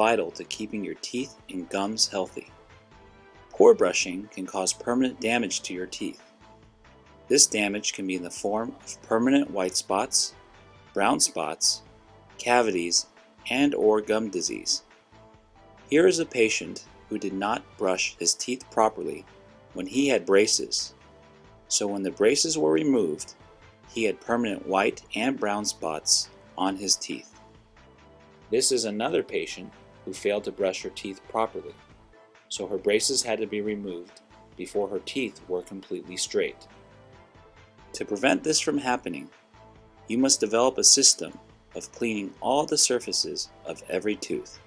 vital to keeping your teeth and gums healthy. Poor brushing can cause permanent damage to your teeth. This damage can be in the form of permanent white spots, brown spots, cavities, and or gum disease. Here is a patient who did not brush his teeth properly when he had braces. So when the braces were removed, he had permanent white and brown spots on his teeth. This is another patient who failed to brush her teeth properly, so her braces had to be removed before her teeth were completely straight. To prevent this from happening, you must develop a system of cleaning all the surfaces of every tooth.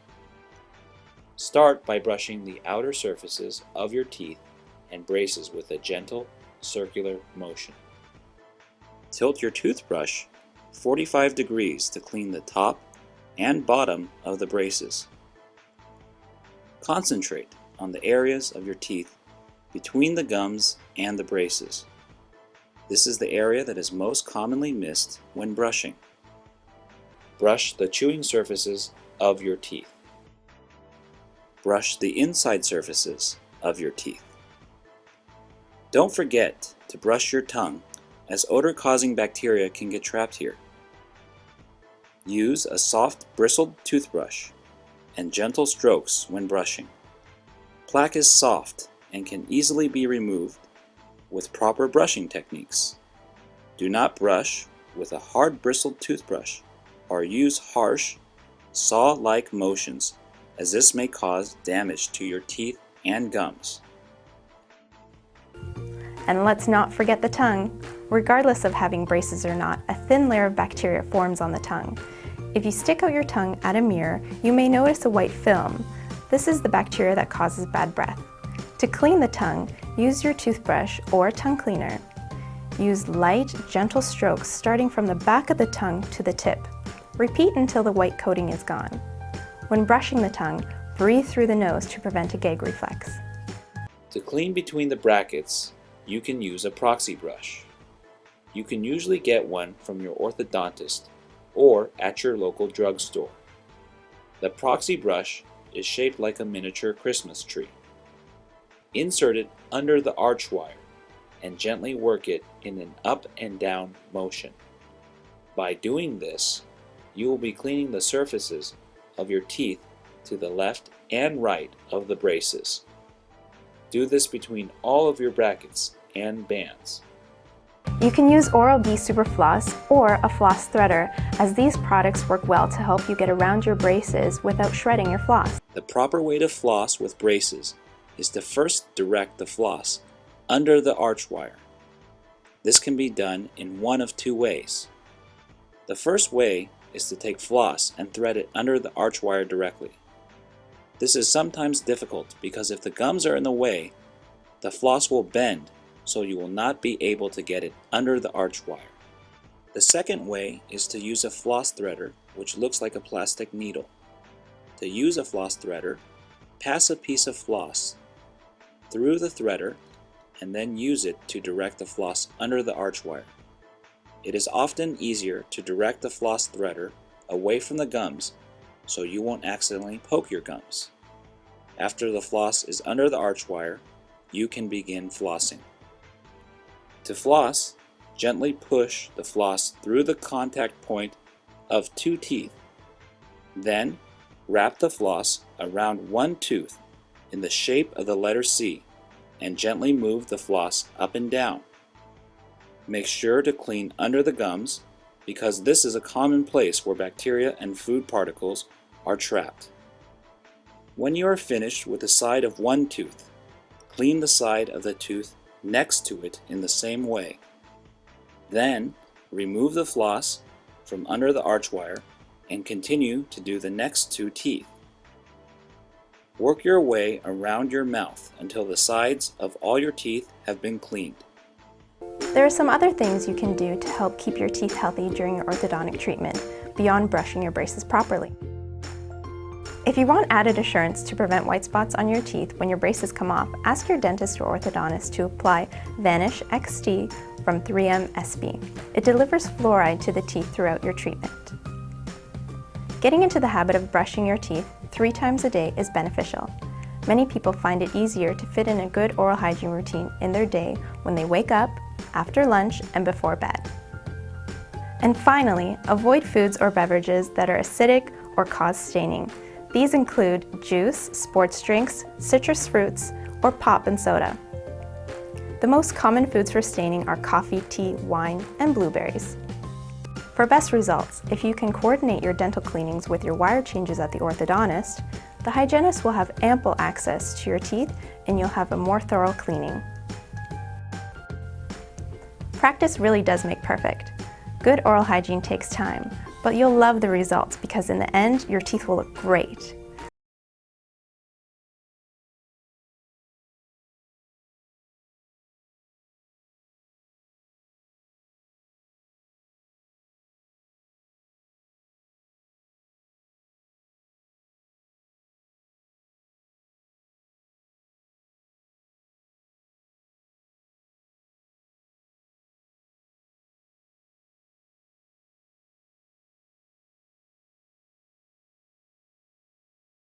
Start by brushing the outer surfaces of your teeth and braces with a gentle circular motion. Tilt your toothbrush 45 degrees to clean the top and bottom of the braces. Concentrate on the areas of your teeth between the gums and the braces. This is the area that is most commonly missed when brushing. Brush the chewing surfaces of your teeth. Brush the inside surfaces of your teeth. Don't forget to brush your tongue as odor-causing bacteria can get trapped here. Use a soft bristled toothbrush and gentle strokes when brushing. Plaque is soft and can easily be removed with proper brushing techniques. Do not brush with a hard bristled toothbrush or use harsh, saw-like motions as this may cause damage to your teeth and gums. And let's not forget the tongue. Regardless of having braces or not, a thin layer of bacteria forms on the tongue. If you stick out your tongue at a mirror, you may notice a white film. This is the bacteria that causes bad breath. To clean the tongue, use your toothbrush or tongue cleaner. Use light, gentle strokes starting from the back of the tongue to the tip. Repeat until the white coating is gone. When brushing the tongue, breathe through the nose to prevent a gag reflex. To clean between the brackets, you can use a proxy brush. You can usually get one from your orthodontist or at your local drugstore. The proxy brush is shaped like a miniature Christmas tree. Insert it under the arch wire and gently work it in an up and down motion. By doing this, you will be cleaning the surfaces of your teeth to the left and right of the braces. Do this between all of your brackets and bands. You can use Oral-B Super Floss or a floss threader as these products work well to help you get around your braces without shredding your floss. The proper way to floss with braces is to first direct the floss under the arch wire. This can be done in one of two ways. The first way is to take floss and thread it under the arch wire directly. This is sometimes difficult because if the gums are in the way, the floss will bend so you will not be able to get it under the arch wire. The second way is to use a floss threader which looks like a plastic needle. To use a floss threader, pass a piece of floss through the threader and then use it to direct the floss under the arch wire. It is often easier to direct the floss threader away from the gums so you won't accidentally poke your gums. After the floss is under the arch wire, you can begin flossing. To floss, gently push the floss through the contact point of two teeth. Then, wrap the floss around one tooth in the shape of the letter C and gently move the floss up and down. Make sure to clean under the gums because this is a common place where bacteria and food particles are trapped. When you are finished with the side of one tooth, clean the side of the tooth next to it in the same way. Then, remove the floss from under the arch wire and continue to do the next two teeth. Work your way around your mouth until the sides of all your teeth have been cleaned. There are some other things you can do to help keep your teeth healthy during your orthodontic treatment, beyond brushing your braces properly. If you want added assurance to prevent white spots on your teeth when your braces come off, ask your dentist or orthodontist to apply Vanish XT from 3M ESPE. It delivers fluoride to the teeth throughout your treatment. Getting into the habit of brushing your teeth three times a day is beneficial. Many people find it easier to fit in a good oral hygiene routine in their day when they wake up, after lunch, and before bed. And finally, avoid foods or beverages that are acidic or cause staining. These include juice, sports drinks, citrus fruits, or pop and soda. The most common foods for staining are coffee, tea, wine, and blueberries. For best results, if you can coordinate your dental cleanings with your wire changes at the orthodontist, the hygienist will have ample access to your teeth and you'll have a more thorough cleaning. Practice really does make perfect. Good oral hygiene takes time, but you'll love the results because in the end, your teeth will look great.